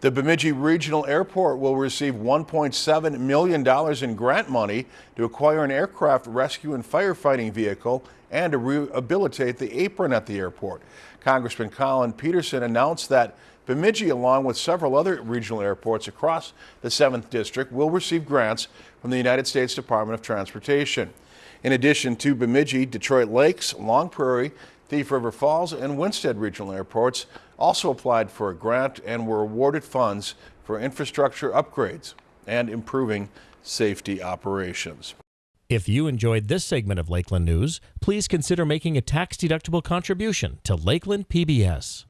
The Bemidji Regional Airport will receive $1.7 million in grant money to acquire an aircraft rescue and firefighting vehicle and to rehabilitate the apron at the airport. Congressman Collin Peterson announced that Bemidji, along with several other regional airports across the 7th District, will receive grants from the United States Department of Transportation. In addition to Bemidji, Detroit Lakes, Long Prairie, Thief River Falls and Winsted regional airports also applied for a grant and were awarded funds for infrastructure upgrades and improving safety operations. If you enjoyed this segment of Lakeland News, please consider making a tax-deductible contribution to Lakeland PBS.